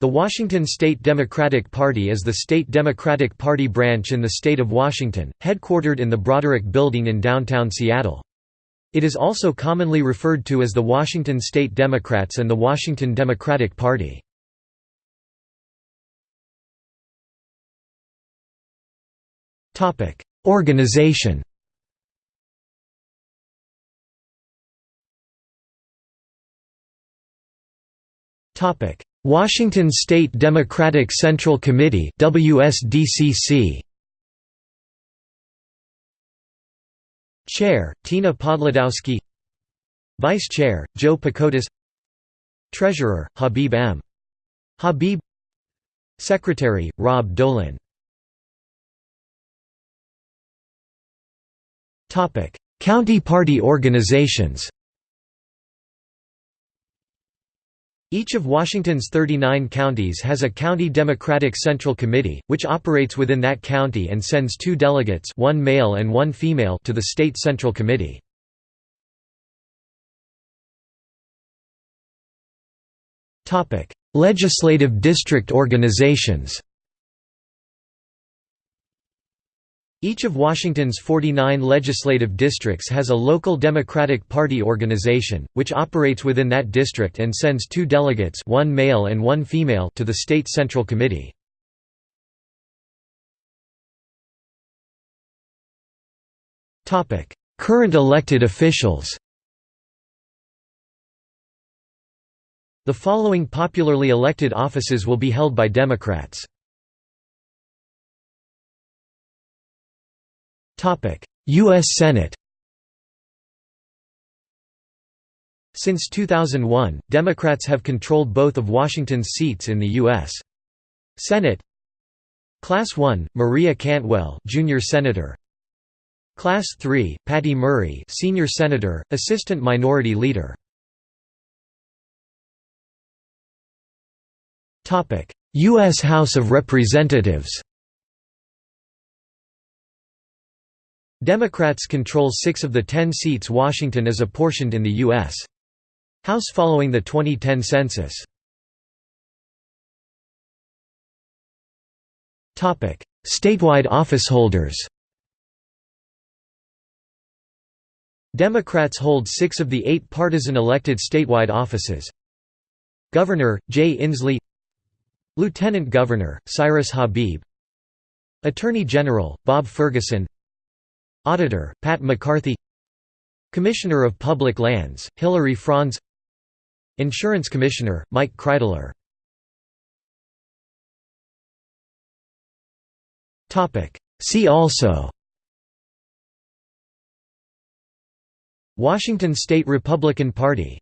The Washington State Democratic Party is the state Democratic Party branch in the state of Washington, headquartered in the Broderick Building in downtown Seattle. It is also commonly referred to as the Washington State Democrats and the Washington Democratic Party. Organization Washington State Democratic Central Committee WSDCC Chair Tina Podlodowski Vice Chair Joe Pakootas. Treasurer Habib M. Habib. Secretary Rob Dolan. Topic. County Party organizations Each of Washington's 39 counties has a County Democratic Central Committee, which operates within that county and sends two delegates one male and one female to the State Central Committee. Legislative district organizations Each of Washington's 49 legislative districts has a local Democratic Party organization, which operates within that district and sends two delegates one male and one female to the State Central Committee. Current elected officials The following popularly elected offices will be held by Democrats. U.S. Senate Since 2001, Democrats have controlled both of Washington's seats in the U.S. Senate Class 1, Maria Cantwell Junior Senator Class 3, Patty Murray Senior Senator, Assistant Minority Leader U.S. House of Representatives Democrats control six of the ten seats Washington is apportioned in the U.S. House following the 2010 census. Statewide officeholders Democrats hold six of the eight partisan elected statewide offices. Governor, Jay Inslee Lieutenant Governor, Cyrus Habib Attorney General, Bob Ferguson Auditor, Pat McCarthy Commissioner of Public Lands, Hilary Franz Insurance Commissioner, Mike Kreidler See also Washington State Republican Party